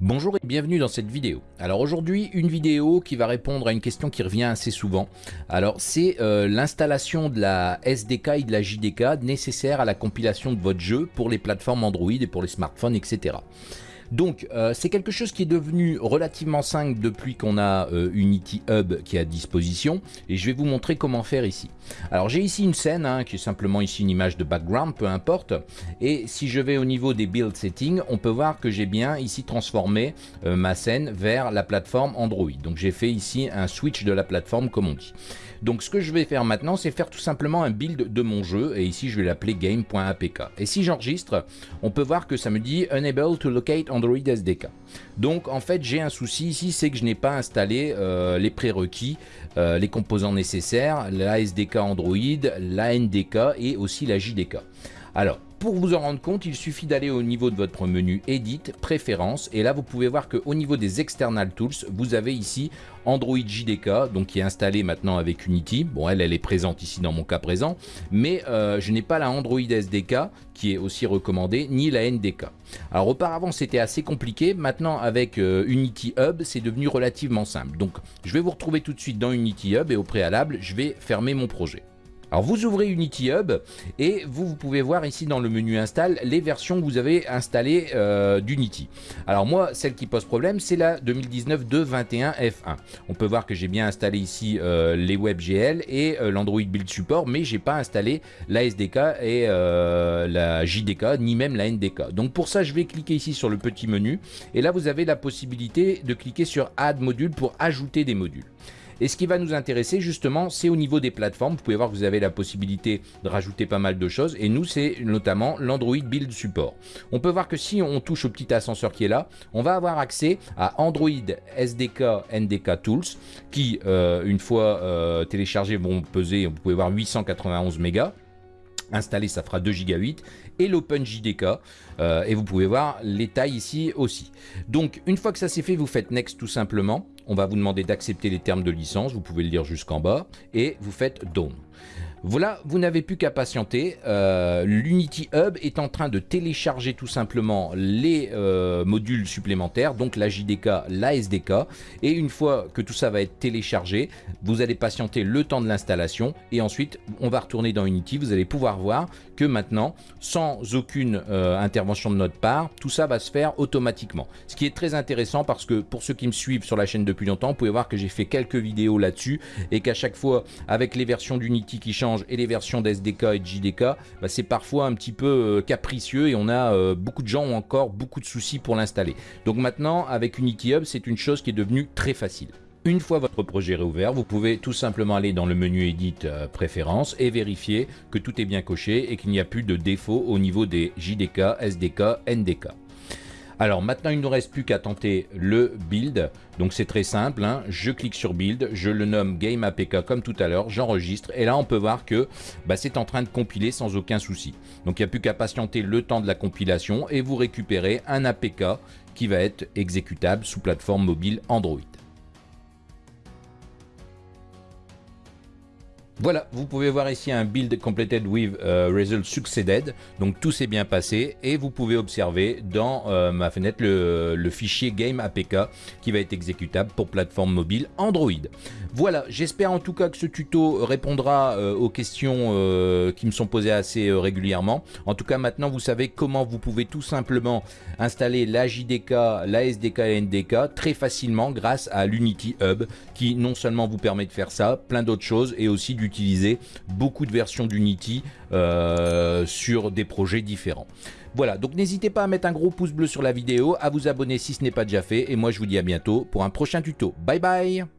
Bonjour et bienvenue dans cette vidéo. Alors aujourd'hui une vidéo qui va répondre à une question qui revient assez souvent. Alors c'est euh, l'installation de la SDK et de la JDK nécessaire à la compilation de votre jeu pour les plateformes Android et pour les smartphones etc. Donc euh, c'est quelque chose qui est devenu relativement simple depuis qu'on a euh, Unity Hub qui est à disposition et je vais vous montrer comment faire ici. Alors j'ai ici une scène hein, qui est simplement ici une image de background, peu importe. Et si je vais au niveau des build settings, on peut voir que j'ai bien ici transformé euh, ma scène vers la plateforme Android. Donc j'ai fait ici un switch de la plateforme comme on dit. Donc ce que je vais faire maintenant, c'est faire tout simplement un build de mon jeu, et ici je vais l'appeler game.apk. Et si j'enregistre, on peut voir que ça me dit Unable to locate Android SDK. Donc en fait j'ai un souci ici, c'est que je n'ai pas installé euh, les prérequis, euh, les composants nécessaires, la SDK Android, la NDK et aussi la JDK. Alors pour vous en rendre compte, il suffit d'aller au niveau de votre menu Edit, Préférences, et là vous pouvez voir qu'au niveau des External Tools, vous avez ici Android JDK, donc qui est installé maintenant avec Unity. Bon, elle, elle est présente ici dans mon cas présent, mais euh, je n'ai pas la Android SDK, qui est aussi recommandée, ni la NDK. Alors auparavant, c'était assez compliqué. Maintenant, avec euh, Unity Hub, c'est devenu relativement simple. Donc, je vais vous retrouver tout de suite dans Unity Hub, et au préalable, je vais fermer mon projet. Alors vous ouvrez Unity Hub et vous, pouvez voir ici dans le menu install les versions que vous avez installées euh, d'Unity. Alors moi celle qui pose problème c'est la 2019 2.21 F1. On peut voir que j'ai bien installé ici euh, les WebGL et euh, l'Android Build Support mais j'ai pas installé la SDK et la JDK ni même la NDK. Donc pour ça je vais cliquer ici sur le petit menu et là vous avez la possibilité de cliquer sur Add Module pour ajouter des modules. Et ce qui va nous intéresser justement, c'est au niveau des plateformes. Vous pouvez voir que vous avez la possibilité de rajouter pas mal de choses. Et nous, c'est notamment l'Android Build Support. On peut voir que si on touche au petit ascenseur qui est là, on va avoir accès à Android SDK NDK Tools qui, euh, une fois euh, téléchargés, vont peser, vous pouvez voir 891 mégas installé ça fera 2 Go 8 et l'OpenJDK euh, et vous pouvez voir les tailles ici aussi donc une fois que ça c'est fait vous faites next tout simplement on va vous demander d'accepter les termes de licence, vous pouvez le lire jusqu'en bas, et vous faites Done. Voilà, vous n'avez plus qu'à patienter. Euh, L'Unity Hub est en train de télécharger tout simplement les euh, modules supplémentaires, donc la JDK, la SDK. Et une fois que tout ça va être téléchargé, vous allez patienter le temps de l'installation. Et ensuite, on va retourner dans Unity. Vous allez pouvoir voir que maintenant, sans aucune euh, intervention de notre part, tout ça va se faire automatiquement. Ce qui est très intéressant parce que pour ceux qui me suivent sur la chaîne depuis longtemps, vous pouvez voir que j'ai fait quelques vidéos là-dessus et qu'à chaque fois, avec les versions d'Unity qui changent, et les versions d'SDK et de JDK, bah, c'est parfois un petit peu euh, capricieux et on a euh, beaucoup de gens ont encore beaucoup de soucis pour l'installer. Donc maintenant, avec Unity Hub, c'est une chose qui est devenue très facile. Une fois votre projet réouvert, vous pouvez tout simplement aller dans le menu Edit euh, Préférences et vérifier que tout est bien coché et qu'il n'y a plus de défauts au niveau des JDK, SDK, NDK. Alors maintenant, il ne nous reste plus qu'à tenter le build. Donc c'est très simple, hein. je clique sur build, je le nomme Game APK comme tout à l'heure, j'enregistre et là on peut voir que bah, c'est en train de compiler sans aucun souci. Donc il n'y a plus qu'à patienter le temps de la compilation et vous récupérez un APK qui va être exécutable sous plateforme mobile Android. Voilà, vous pouvez voir ici un build completed with uh, result succeeded. Donc tout s'est bien passé et vous pouvez observer dans euh, ma fenêtre le, fichier game APK qui va être exécutable pour plateforme mobile Android. Voilà, j'espère en tout cas que ce tuto répondra euh, aux questions euh, qui me sont posées assez régulièrement. En tout cas maintenant vous savez comment vous pouvez tout simplement installer la JDK, la SDK et NDK très facilement grâce à l'Unity Hub qui non seulement vous permet de faire ça, plein d'autres choses et aussi du beaucoup de versions d'Unity euh, sur des projets différents. Voilà, donc n'hésitez pas à mettre un gros pouce bleu sur la vidéo, à vous abonner si ce n'est pas déjà fait, et moi je vous dis à bientôt pour un prochain tuto. Bye bye